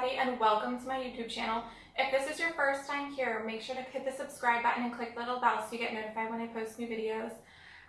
Patty and welcome to my YouTube channel. If this is your first time here, make sure to hit the subscribe button and click the little bell so you get notified when I post new videos.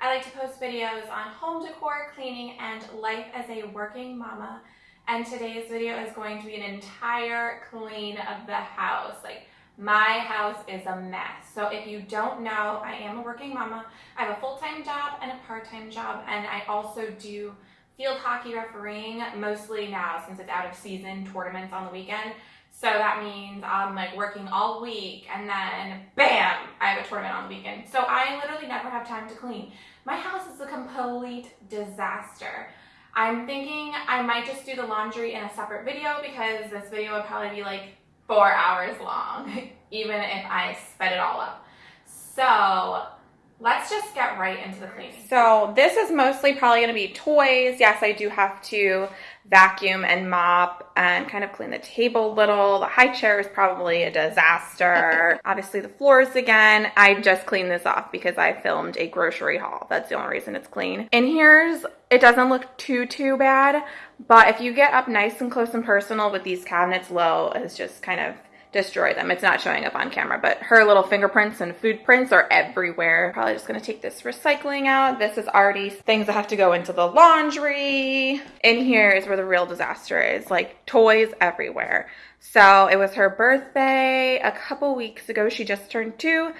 I like to post videos on home decor, cleaning, and life as a working mama. And today's video is going to be an entire clean of the house. Like my house is a mess. So if you don't know, I am a working mama. I have a full-time job and a part-time job, and I also do field hockey refereeing, mostly now since it's out of season, tournaments on the weekend. So that means I'm like working all week and then bam, I have a tournament on the weekend. So I literally never have time to clean. My house is a complete disaster. I'm thinking I might just do the laundry in a separate video because this video would probably be like four hours long, even if I sped it all up. So let's just get right into the cleaning. So this is mostly probably going to be toys. Yes, I do have to vacuum and mop and kind of clean the table a little. The high chair is probably a disaster. Obviously the floors again. I just cleaned this off because I filmed a grocery haul. That's the only reason it's clean. In here's, it doesn't look too, too bad. But if you get up nice and close and personal with these cabinets low, it's just kind of destroy them. It's not showing up on camera, but her little fingerprints and food prints are everywhere. Probably just gonna take this recycling out. This is already things that have to go into the laundry. In here is where the real disaster is, like toys everywhere. So it was her birthday a couple weeks ago. She just turned two.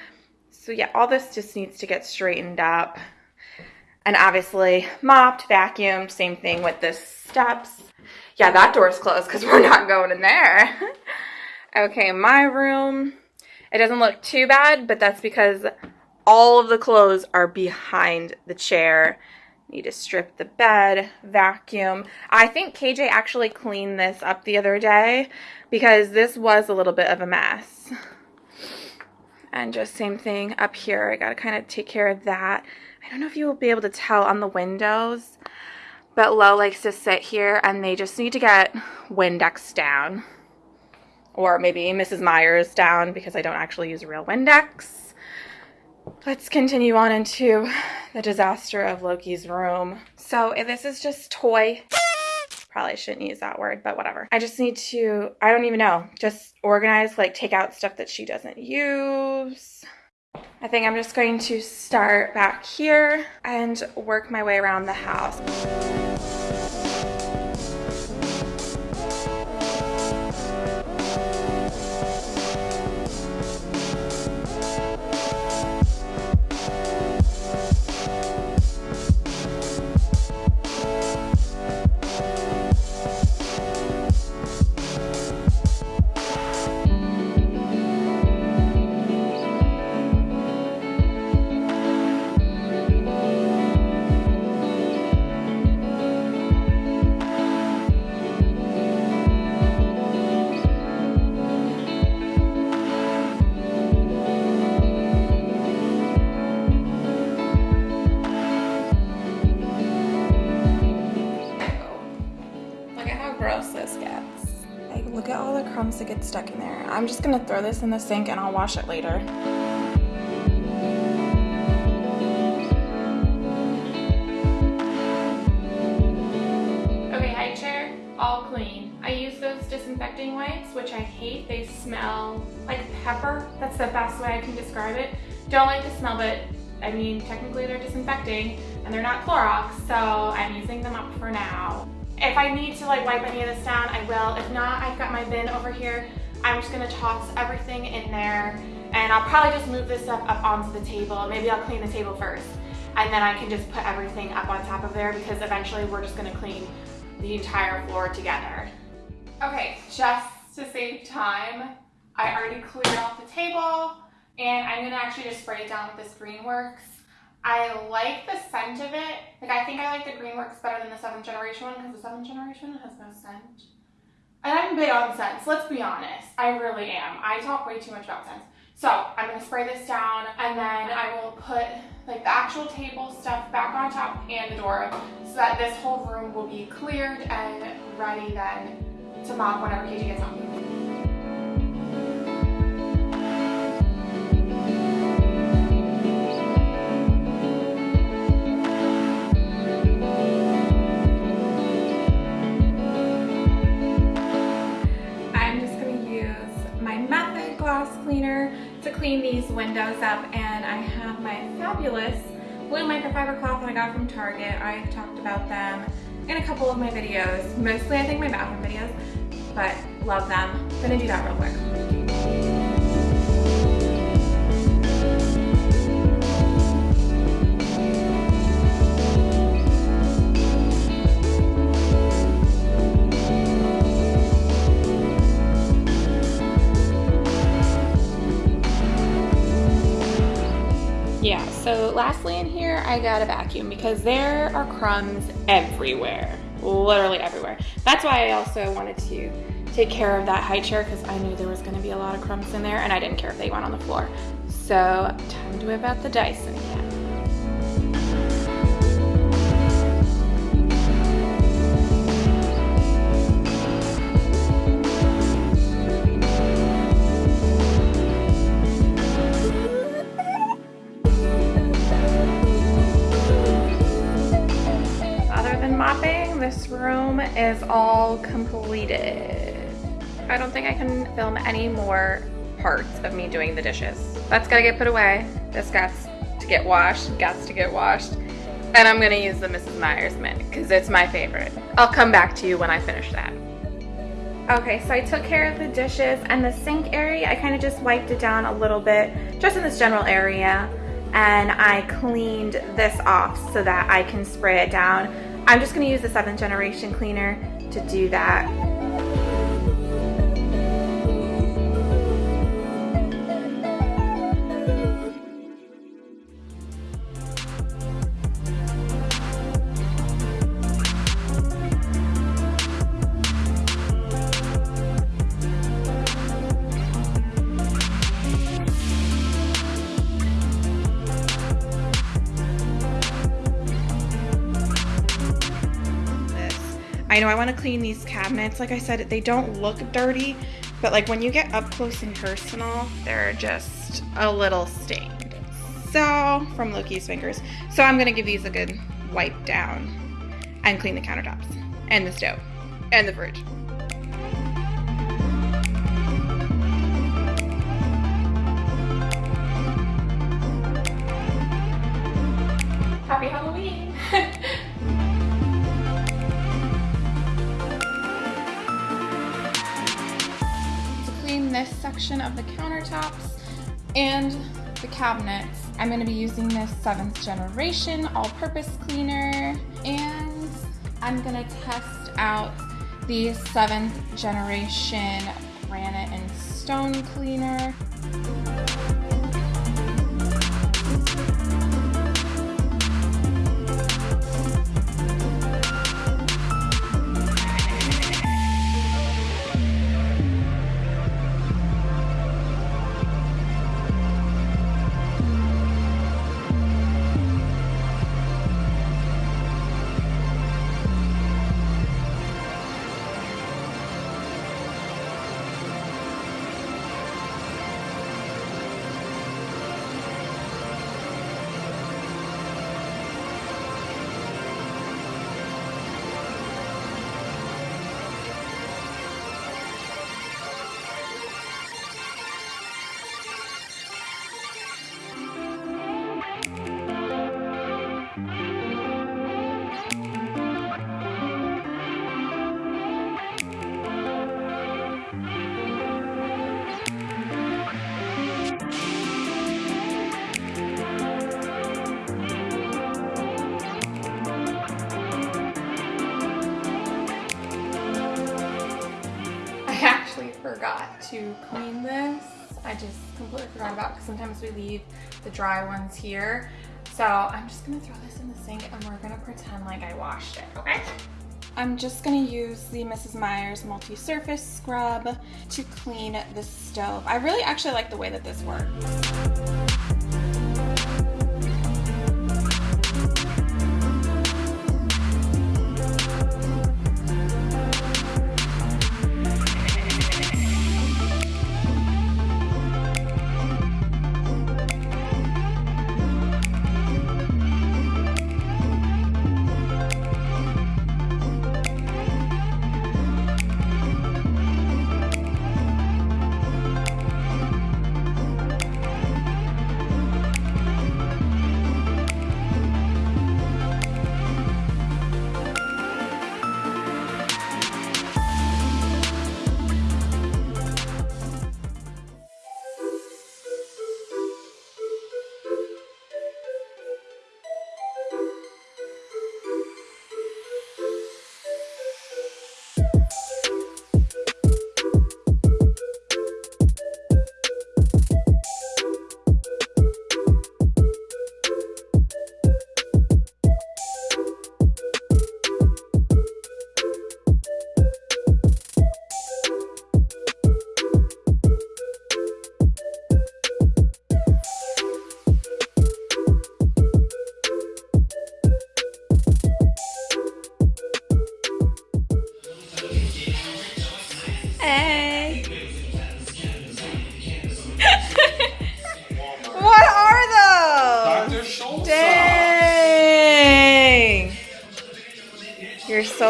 So yeah, all this just needs to get straightened up. And obviously mopped, vacuumed, same thing with the steps. Yeah, that door's closed because we're not going in there. Okay, my room, it doesn't look too bad, but that's because all of the clothes are behind the chair. Need to strip the bed, vacuum. I think KJ actually cleaned this up the other day because this was a little bit of a mess. And just same thing up here. I got to kind of take care of that. I don't know if you will be able to tell on the windows, but Lo likes to sit here and they just need to get Windex down or maybe Mrs. Meyer's down because I don't actually use real Windex. Let's continue on into the disaster of Loki's room. So this is just toy. Probably shouldn't use that word, but whatever. I just need to, I don't even know, just organize, like take out stuff that she doesn't use. I think I'm just going to start back here and work my way around the house. Crumbs that get stuck in there. I'm just gonna throw this in the sink and I'll wash it later. Okay, high chair, all clean. I use those disinfecting wipes, which I hate. They smell like pepper. That's the best way I can describe it. Don't like the smell, but I mean, technically they're disinfecting and they're not Clorox, so I'm using them up for now. If I need to like wipe any of this down, I will. If not, I've got my bin over here. I'm just gonna toss everything in there and I'll probably just move this stuff up onto the table. Maybe I'll clean the table first and then I can just put everything up on top of there because eventually we're just gonna clean the entire floor together. Okay, just to save time, I already cleared off the table and I'm gonna actually just spray it down with this Greenworks I like the scent of it. Like I think I like the Greenworks better than the seventh generation one because the seventh generation has no scent. And I'm big on scents, let's be honest. I really am. I talk way too much about scents. So I'm gonna spray this down and then I will put like the actual table stuff back on top and the door so that this whole room will be cleared and ready then to mop whenever KJ gets home. glass cleaner to clean these windows up and I have my fabulous blue microfiber cloth that I got from Target. I've talked about them in a couple of my videos, mostly I think my bathroom videos, but love them. I'm gonna do that real quick. Yeah, so lastly in here, I got a vacuum because there are crumbs everywhere, literally everywhere. That's why I also wanted to take care of that high chair because I knew there was gonna be a lot of crumbs in there and I didn't care if they went on the floor. So time to whip out the Dyson again. This room is all completed. I don't think I can film any more parts of me doing the dishes. That's gotta get put away. This gets to get washed, gets to get washed. And I'm gonna use the Mrs. Meyer's mint because it's my favorite. I'll come back to you when I finish that. Okay, so I took care of the dishes and the sink area. I kind of just wiped it down a little bit, just in this general area. And I cleaned this off so that I can spray it down. I'm just going to use the seventh generation cleaner to do that. I know I want to clean these cabinets. Like I said, they don't look dirty, but like when you get up close and personal, they're just a little stained. So, from Loki's fingers. So I'm gonna give these a good wipe down and clean the countertops and the stove and the fridge. Happy Halloween! this section of the countertops and the cabinets. I'm gonna be using this seventh generation all-purpose cleaner and I'm gonna test out the seventh generation granite and stone cleaner. To clean this. I just completely forgot about because sometimes we leave the dry ones here. So I'm just gonna throw this in the sink and we're gonna pretend like I washed it, okay? I'm just gonna use the Mrs. Meyer's multi-surface scrub to clean the stove. I really actually like the way that this works.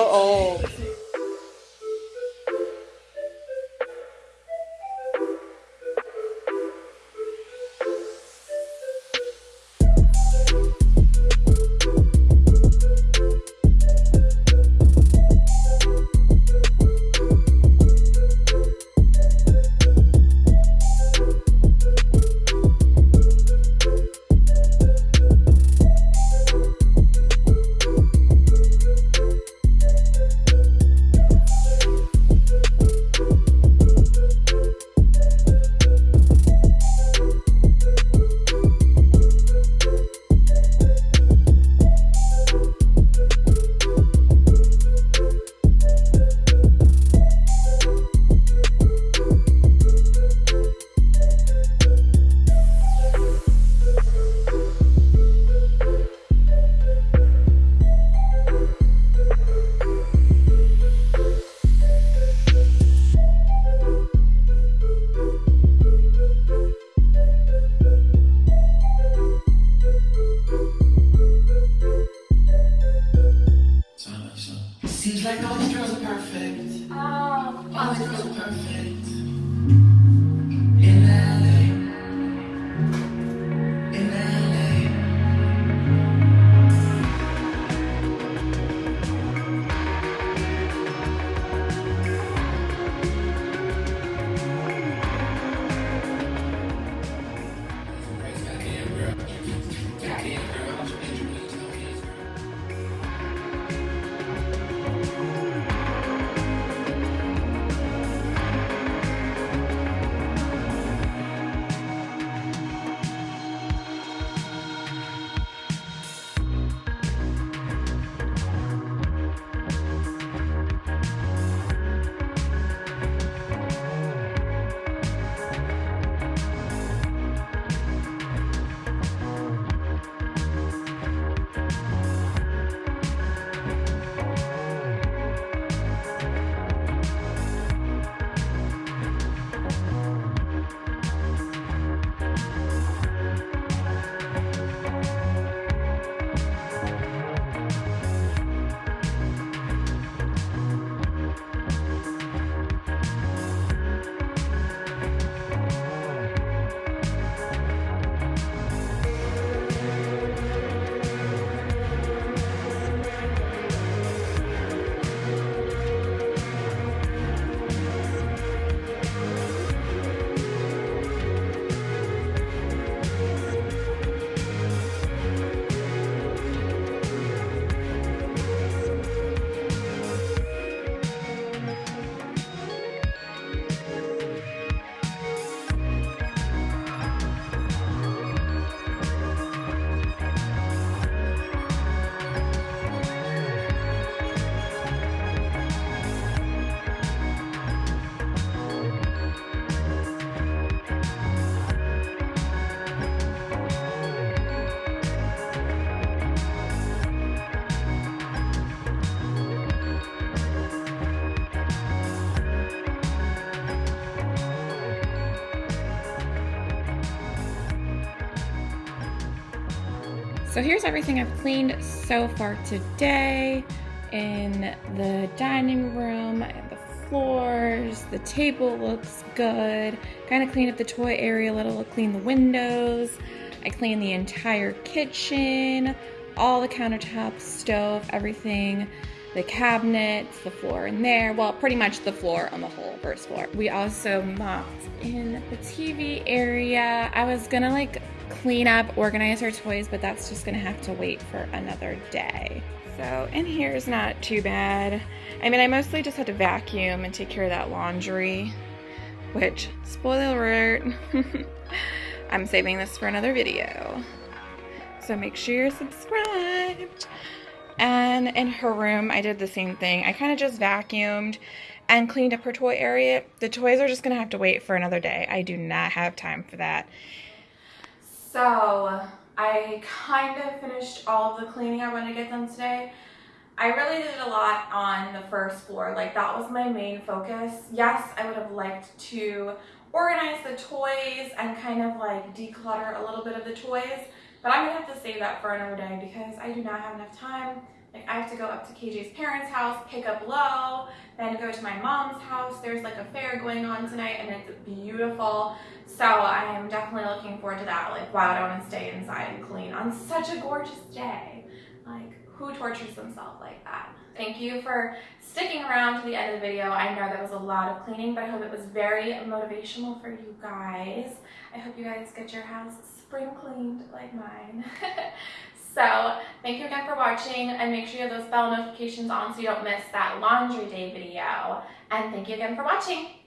So So here's everything I've cleaned so far today. In the dining room, the floors, the table looks good. Kind of cleaned up the toy area a little, cleaned the windows. I cleaned the entire kitchen, all the countertops, stove, everything, the cabinets, the floor in there. Well, pretty much the floor on the whole first floor. We also mopped in the TV area. I was gonna like clean up, organize her toys, but that's just gonna have to wait for another day. So in here is not too bad. I mean, I mostly just had to vacuum and take care of that laundry, which, spoiler alert, I'm saving this for another video. So make sure you're subscribed. And in her room, I did the same thing. I kind of just vacuumed and cleaned up her toy area. The toys are just gonna have to wait for another day. I do not have time for that. So I kind of finished all of the cleaning I wanted to get done today. I really did a lot on the first floor. Like that was my main focus. Yes, I would have liked to organize the toys and kind of like declutter a little bit of the toys, but I'm gonna have to save that for another day because I do not have enough time Like I have to go up to KJ's parents' house, pick up Lo, then go to my mom's house. There's like a fair going on tonight and it's beautiful. So I am definitely looking forward to that. Like why would I want to stay inside and clean on such a gorgeous day? Like who tortures themselves like that? Thank you for sticking around to the end of the video. I know that was a lot of cleaning, but I hope it was very motivational for you guys. I hope you guys get your house spring cleaned like mine. so thank you again for watching and make sure you have those bell notifications on so you don't miss that laundry day video. And thank you again for watching.